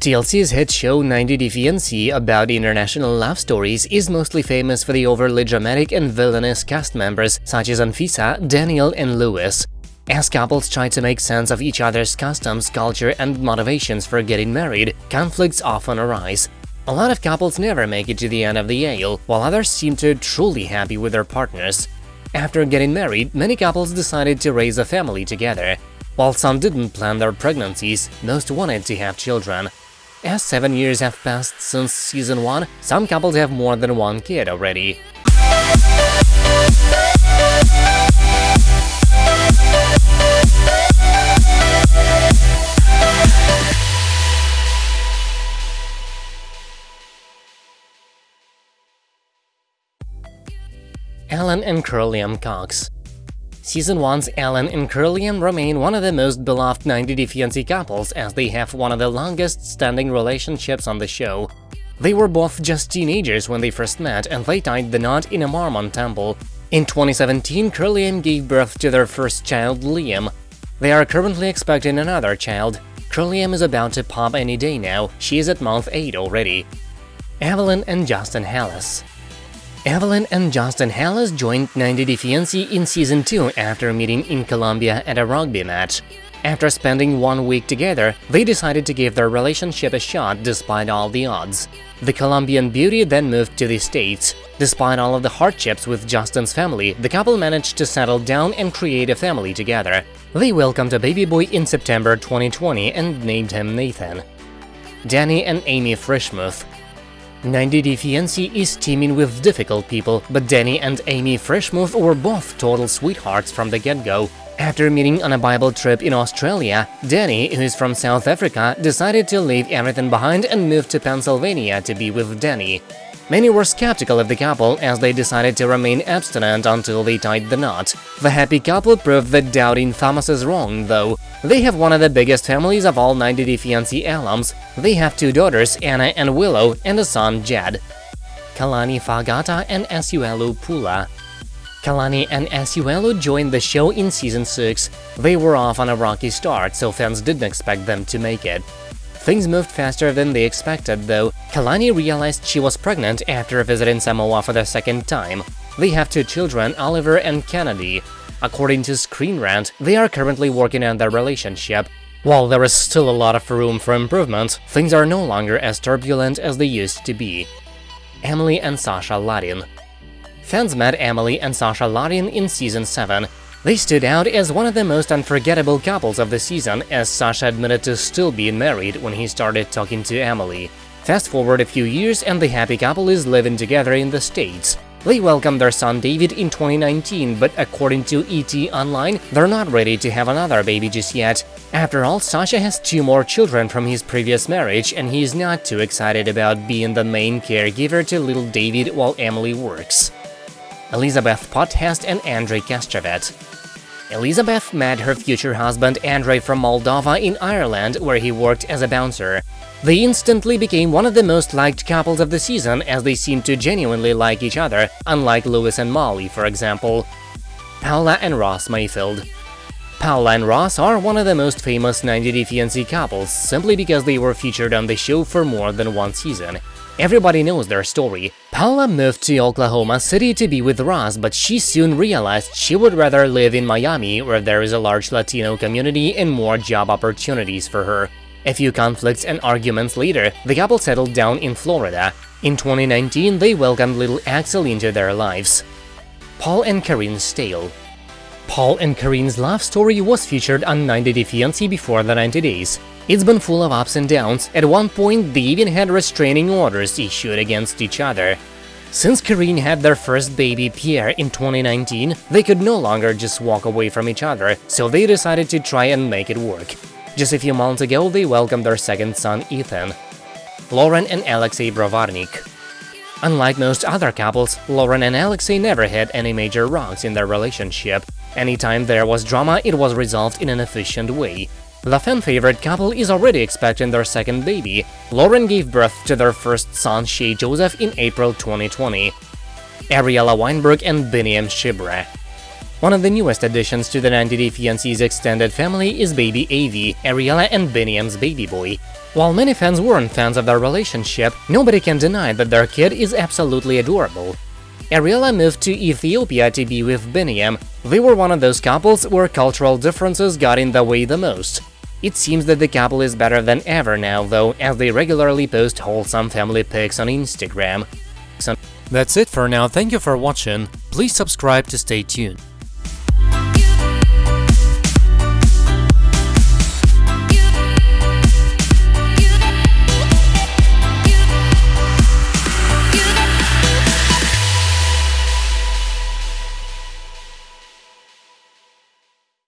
TLC's hit show 90 Day about international love stories is mostly famous for the overly dramatic and villainous cast members such as Anfisa, Danielle and Lewis. As couples try to make sense of each other's customs, culture and motivations for getting married, conflicts often arise. A lot of couples never make it to the end of the aisle, while others seem to truly happy with their partners. After getting married, many couples decided to raise a family together. While some didn't plan their pregnancies, most wanted to have children. As seven years have passed since season 1, some couples have more than one kid already. Alan and Kirlyam Cox Season 1's Alan and Kirlyam remain one of the most beloved 90 Day Fiancé couples as they have one of the longest-standing relationships on the show. They were both just teenagers when they first met and they tied the knot in a Mormon temple. In 2017, Kirlyam gave birth to their first child, Liam. They are currently expecting another child. Kirlyam is about to pop any day now, she is at month 8 already. Evelyn and Justin Halas Evelyn and Justin Halas joined 90 Day Fiancé in Season 2 after meeting in Colombia at a rugby match. After spending one week together, they decided to give their relationship a shot despite all the odds. The Colombian beauty then moved to the States. Despite all of the hardships with Justin's family, the couple managed to settle down and create a family together. They welcomed a baby boy in September 2020 and named him Nathan. Danny and Amy Frischmuth 90 Day Fiancé is teaming with difficult people, but Danny and Amy Frischmuth were both total sweethearts from the get-go. After meeting on a Bible trip in Australia, Danny, who is from South Africa, decided to leave everything behind and move to Pennsylvania to be with Danny. Many were skeptical of the couple as they decided to remain abstinent until they tied the knot. The happy couple proved that doubting Thomas is wrong, though. They have one of the biggest families of all 90 Day Fiancé alums. They have two daughters, Anna and Willow, and a son, Jed. Kalani Faagata and Asuelu Pulaa Kalani and Asuelu joined the show in Season 6. They were off on a rocky start, so fans didn't expect them to make it. Things moved faster than they expected, though. Kalani realized she was pregnant after visiting Samoa for the second time. They have two children, Oliver and Kennedy. According to Screen Rant, they are currently working on their relationship. While there is still a lot of room for improvement, things are no longer as turbulent as they used to be. Emily and Sasha Larin Fans met Emily and Sasha Larin in Season 7, they stood out as one of the most unforgettable couples of the season, as Sasha admitted to still being married when he started talking to Emily. Fast forward a few years and the happy couple is living together in the States. They welcomed their son David in 2019, but according to ET Online, they're not ready to have another baby just yet. After all, Sasha has two more children from his previous marriage, and he's not too excited about being the main caregiver to little David while Emily works. Elizabeth Potthast and Andrei Castravet. Elizabeth met her future husband Andrei from Moldova in Ireland, where he worked as a bouncer. They instantly became one of the most liked couples of the season as they seemed to genuinely like each other, unlike Lewis and Molly, for example. Paola and Ross Mayfield Paola and Ross are one of the most famous 90 Day Fiancé couples, simply because they were featured on the show for more than one season. Everybody knows their story. Paola moved to Oklahoma City to be with Ross, but she soon realized she would rather live in Miami, where there is a large Latino community and more job opportunities for her. A few conflicts and arguments later, the couple settled down in Florida. In 2019, they welcomed little Axel into their lives. Paul and Karine Staehle Paul and Karine's love story was featured on 90 Day Fiancé before the 90 days. It's been full of ups and downs, at one point they even had restraining orders issued against each other. Since Karine had their first baby, Pierre, in 2019, they could no longer just walk away from each other, so they decided to try and make it work. Just a few months ago, they welcomed their second son, Ethan. Loren and Alexei Brovarnik Unlike most other couples, Loren and Alexei never had any major rocks in their relationship. Anytime there was drama, it was resolved in an efficient way. The fan-favorite couple is already expecting their second baby. Loren gave birth to their first son, Shai Joseph, in April 2020. Ariella Weinberg and Biniam Shibre One of the newest additions to the 90 Day Fiancé's extended family is baby Avi, Ariella and Biniam's baby boy. While many fans weren't fans of their relationship, nobody can deny that their kid is absolutely adorable. Ariella moved to Ethiopia to be with Biniam. They were one of those couples where cultural differences got in the way the most. It seems that the couple is better than ever now, though, as they regularly post wholesome family pics on Instagram. That's it for now, thank you for watching, please subscribe to stay tuned.